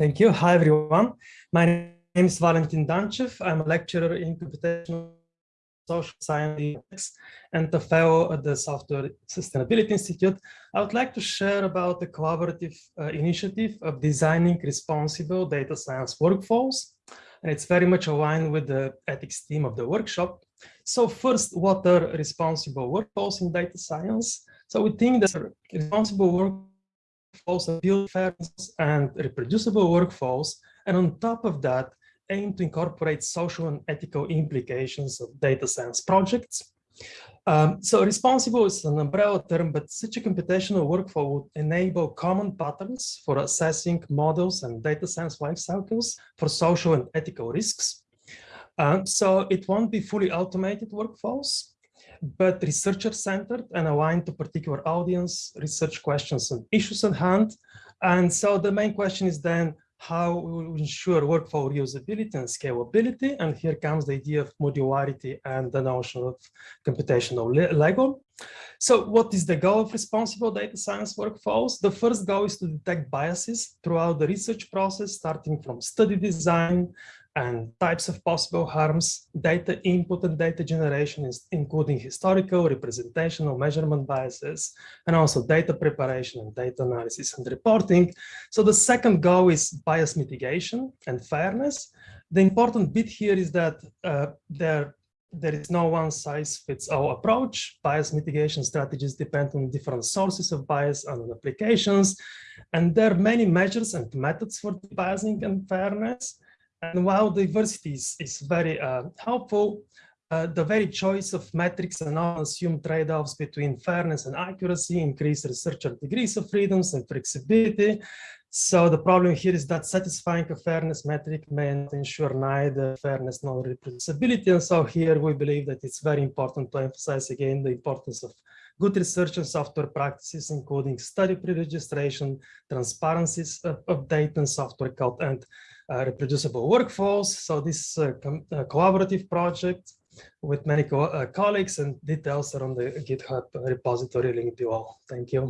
Thank you. Hi, everyone. My name is Valentin Danchev. I'm a lecturer in computational social science and a fellow at the Software Sustainability Institute. I would like to share about the collaborative uh, initiative of designing responsible data science workflows. And it's very much aligned with the ethics theme of the workshop. So first, what are responsible workflows in data science? So we think that responsible work workflows, build fairness and reproducible workflows, and on top of that, aim to incorporate social and ethical implications of data science projects. Um, so responsible is an umbrella term, but such a computational workflow would enable common patterns for assessing models and data science life cycles for social and ethical risks. Um, so it won't be fully automated workflows, but researcher-centered and aligned to particular audience, research questions and issues at hand. And so the main question is then how we ensure workflow reusability and scalability. And here comes the idea of modularity and the notion of computational Lego. So what is the goal of responsible data science workflows? The first goal is to detect biases throughout the research process, starting from study design, and types of possible harms, data input and data generation, including historical, representational, measurement biases, and also data preparation and data analysis and reporting. So the second goal is bias mitigation and fairness. The important bit here is that uh, there, there is no one size fits all approach. Bias mitigation strategies depend on different sources of bias and applications. And there are many measures and methods for biasing and fairness. And while diversity is, is very uh, helpful, uh, the very choice of metrics and assume trade-offs between fairness and accuracy increase researcher degrees of freedoms and flexibility. So the problem here is that satisfying a fairness metric may not ensure neither fairness nor reproducibility. And so here we believe that it's very important to emphasize again the importance of good research and software practices, including study pre-registration, transparencies of, of data and software code, and uh, reproducible workflows. So this uh, uh, collaborative project with many co colleagues and details are on the GitHub repository link below. Thank you.